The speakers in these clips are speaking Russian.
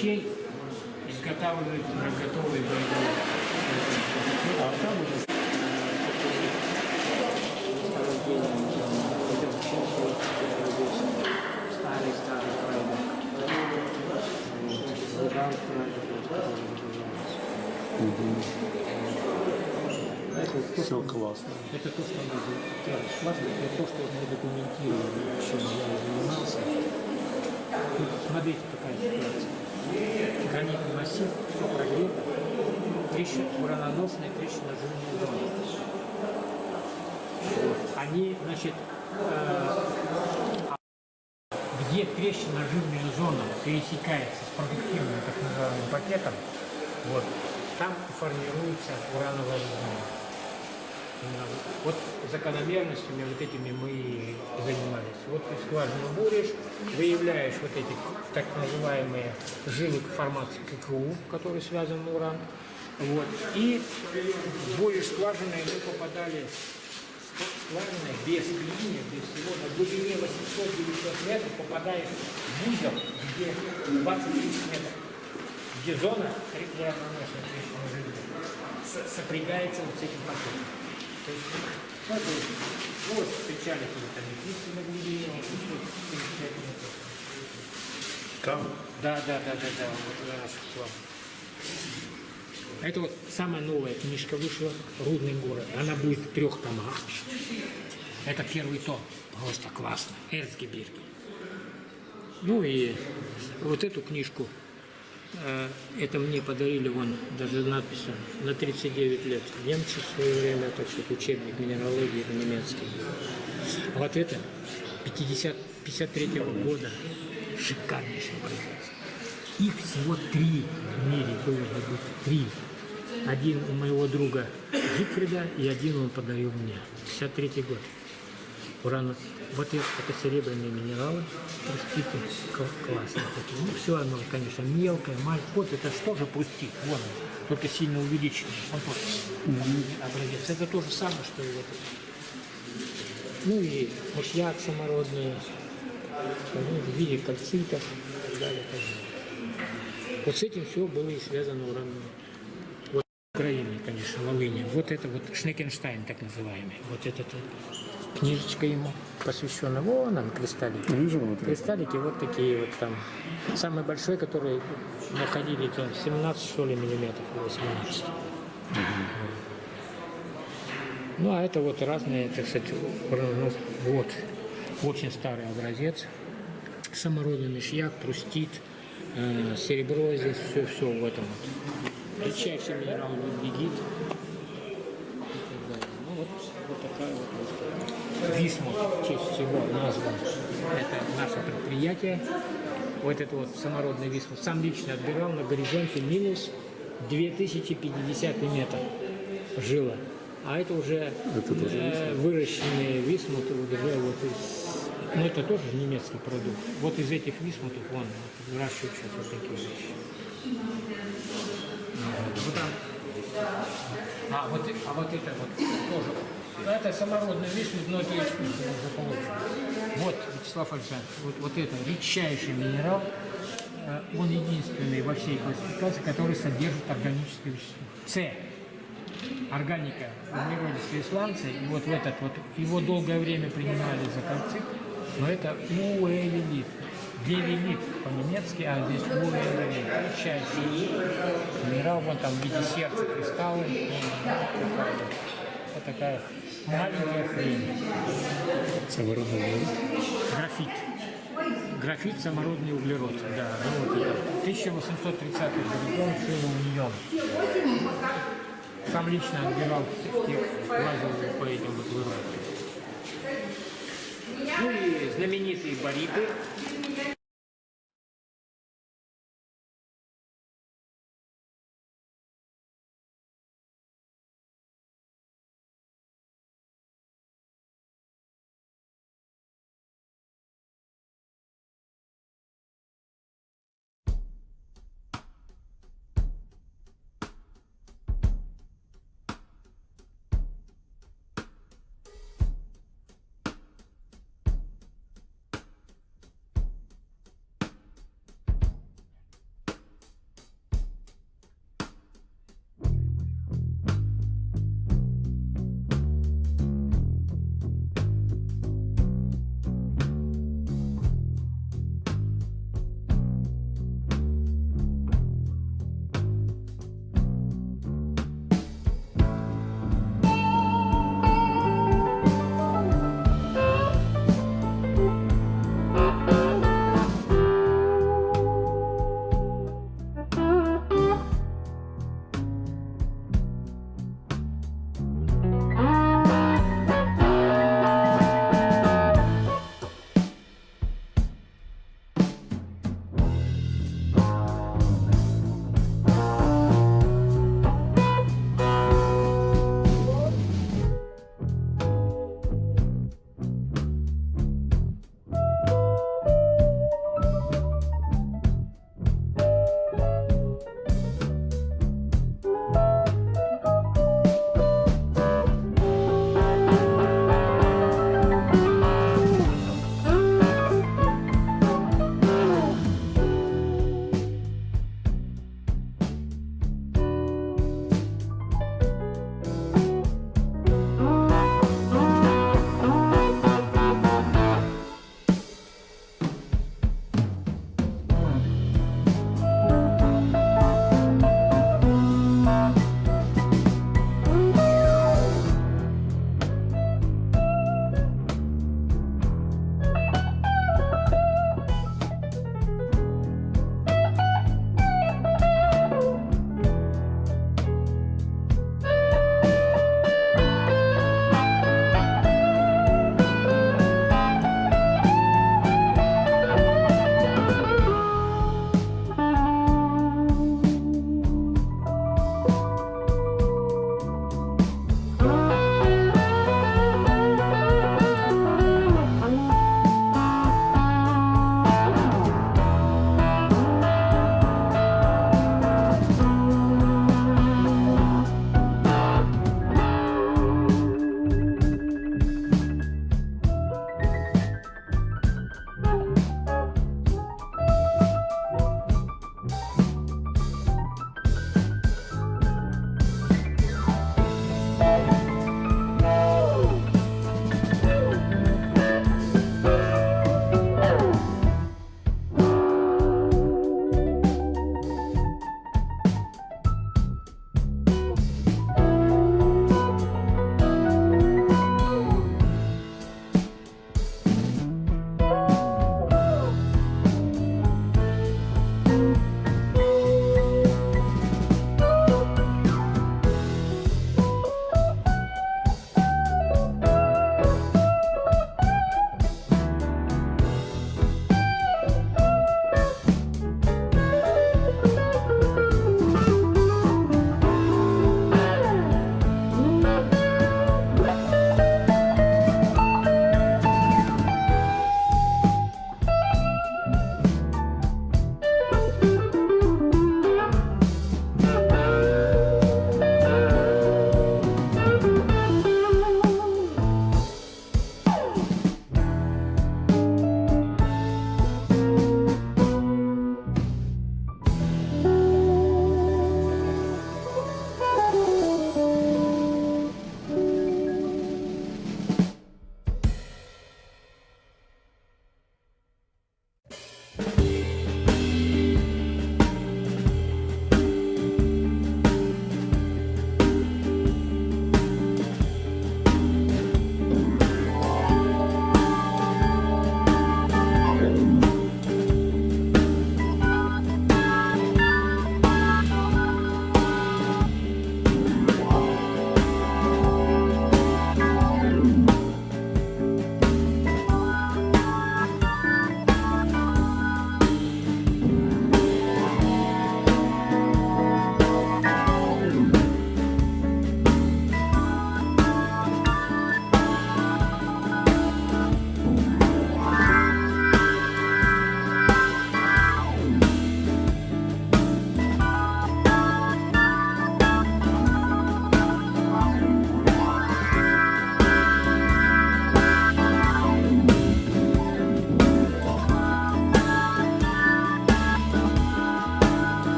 вещей изготавливают готовые боевые. А там уже Старый, старый проект. Луганск, все классно. Это то, что мы складывали, это то, что мы документировали, чем я занимался. Тут смотрите, какая ситуация. Гранитный массив, все прогрето, трещина, ураноносная трещина жирная зона. Вот. Они, значит, э, где трещина жирная зона пересекается с продуктивным так называемым пакетом, вот, там формируется урановая зона. Вот закономерностями вот этими мы и занимались. Вот ты скважину буришь, выявляешь вот эти так называемые жилы формации ККУ, которые связаны на уран. Вот. И буришь скважиной, мы попадали скважиной без клинья, без всего, на глубине 800-900 метров попадаешь в узел, где 20-30 метров, где зона жирная, с- сопрягается вот с этим пакетом. То есть, ну, вот встречались вот аметисты на глубине, вот 875 метров. Там Да, да, да, да, да, вот это наших планов. Это вот самая новая книжка вышла «Рудный город». Она будет в трех томах. Это первый том. Просто классно. Эрцгебирги. Ну и вот эту книжку, это мне подарили, вон, даже надпись на 39 лет. Немцы в свое время, так это учебник минералогии немецкий. А вот это 50, 53 года. Шикарнейший образец. Их всего три в мире должно быть. Три. Один у моего друга Зигфрида и один он подарил мне. 53 год. Уран. Вот это, серебряные минералы. Простите, кл- классные такие. Ну, все оно, конечно, мелкое, маленькое. Вот это что же пустить? Вон он. Только сильно увеличенный. Вот вот. Образец. Это то же самое, что и вот. Ну и мышьяк самородный, ну, в виде кальцитов и так далее. Вот с этим все было и связано уран. Вот Украины, конечно, Волыни. Вот это вот Шнекенштайн, так называемый. Вот эта книжечка ему посвящена. Вон он, кристаллики. вижу внутри. Кристаллики вот такие вот там. Самый большой, который находили, то 17 что ли миллиметров, 18. Ну, а это вот разные, так сказать, уранонос- вот, очень старый образец. Самородный мышьяк, прустит, э, серебро здесь, все-все в этом вот. Редчайший минерал людвигит. Ну, вот, вот такая вот. Висмут, в честь чего назван. Это наше предприятие. Вот это вот самородный висмут. Сам лично отбирал на горизонте минус 2050 метр жила. А это уже Это тоже э, выращенные висмуты вот уже вот из... Ну, это тоже немецкий продукт. Вот из этих висмутов, вон, вот, выращивают сейчас вот такие вещи. Вот там. А вот, а вот это вот тоже. Ну, Это самородный висмут, но это искусственно уже получено. Вот, Вячеслав Александрович, вот, вот это редчайший минерал, э, он единственный во всей классификации, который содержит органическое вещество. С. Органика углеродистые сланцы, и вот в этот вот, его долгое время принимали за кальцит, но это уэллит, девелит по-немецки, а здесь уэллит, редчайший минерал, вон там в виде сердца кристаллы, и такая вот, такая маленькая хрень. Самородный город. Графит. Графит самородный углерод, да. Ну, вот это. 1830 горизонт шил union. Сам лично отбирал в тех, лазил по этим вот выродкам. Ну и знаменитые бариты.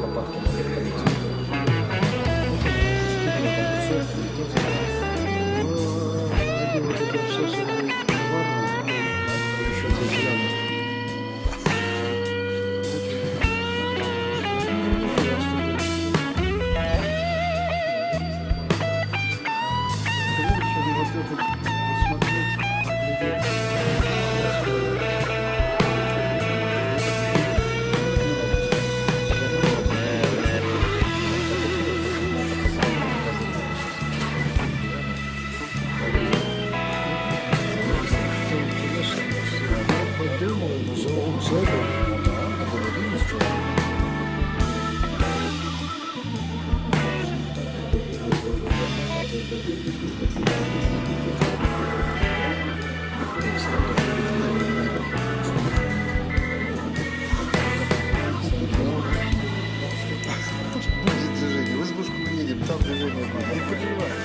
лопатки. 我靠不知道。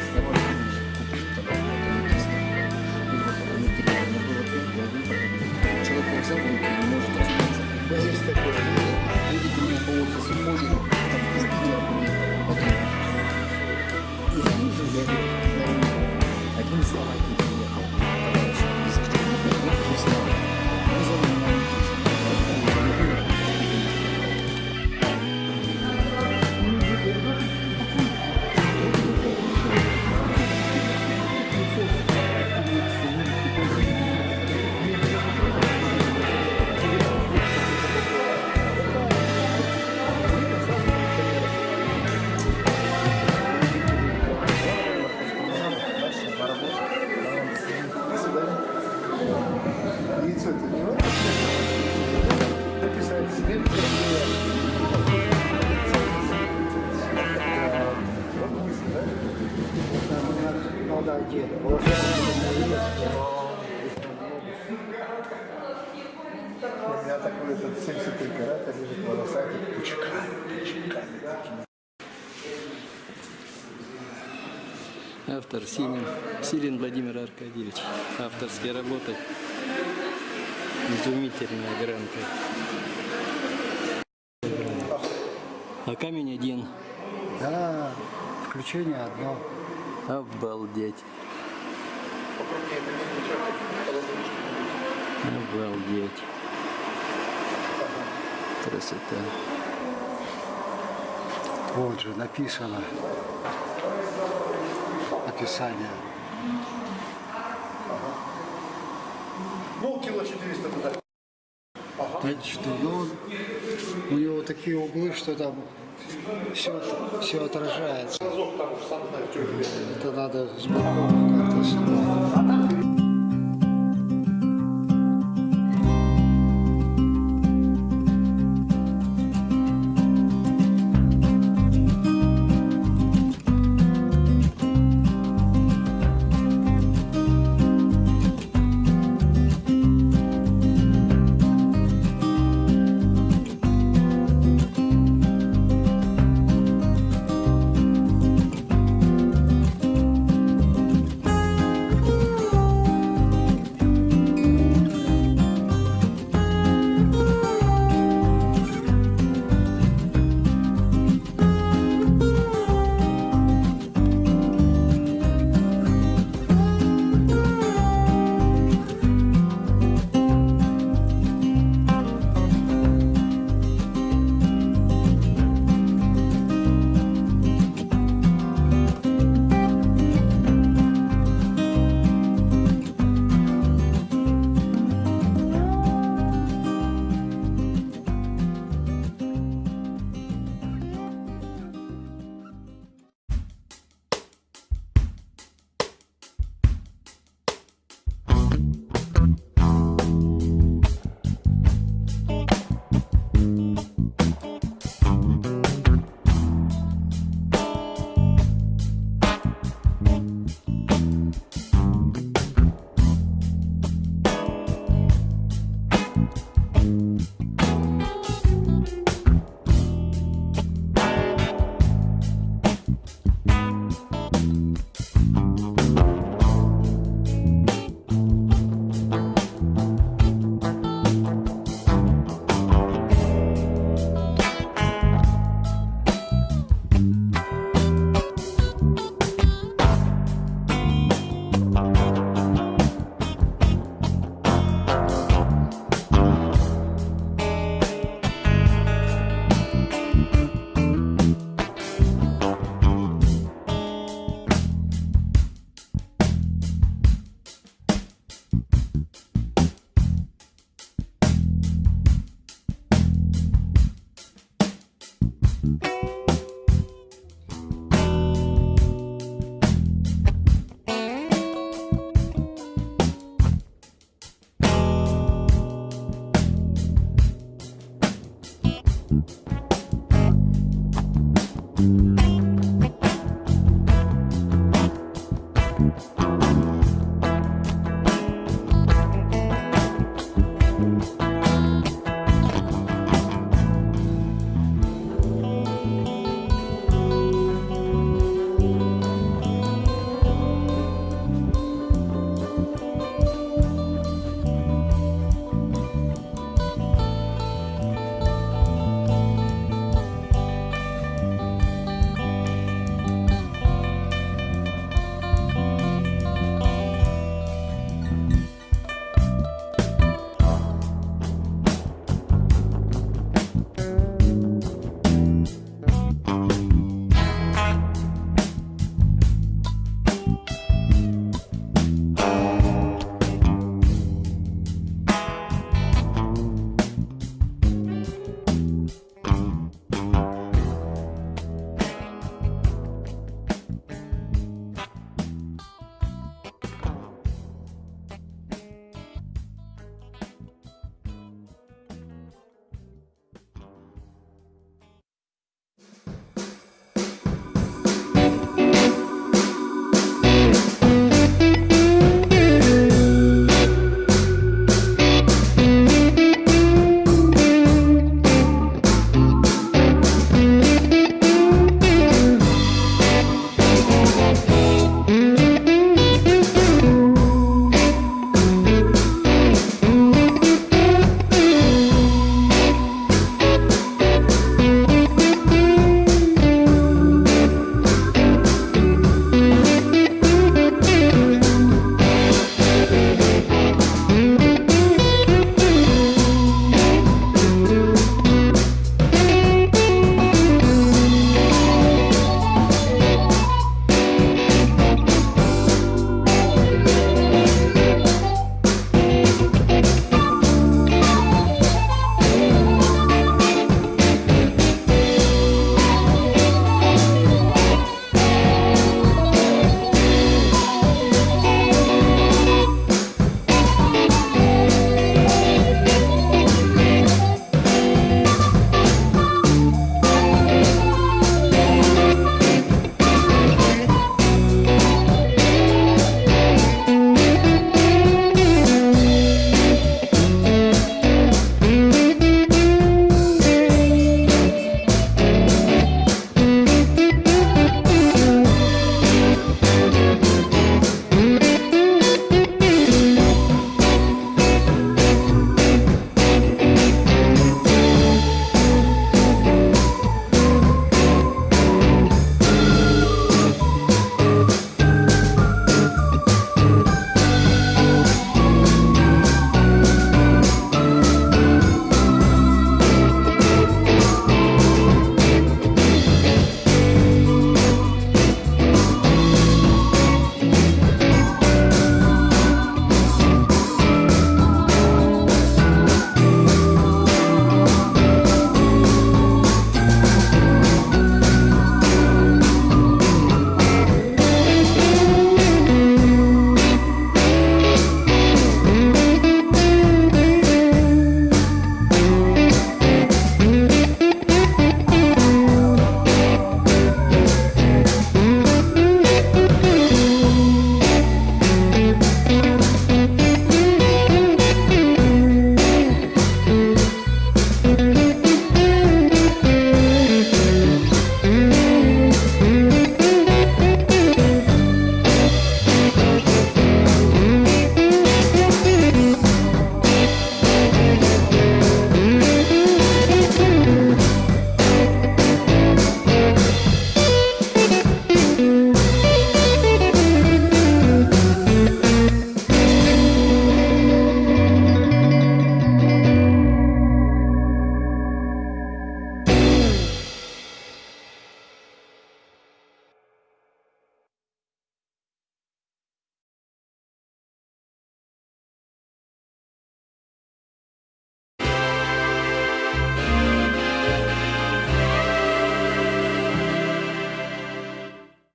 Автор Силин, Силин Владимир Аркадьевич. Авторские работы. Изумительная гранка. А камень один. Да, включение одно. Обалдеть. Обалдеть. Красота. Вот же написано описание. Ну, кило 400 туда. Ага. 4, ну, у него такие углы, что там все, все отражается. Это надо сбоку как-то снимать.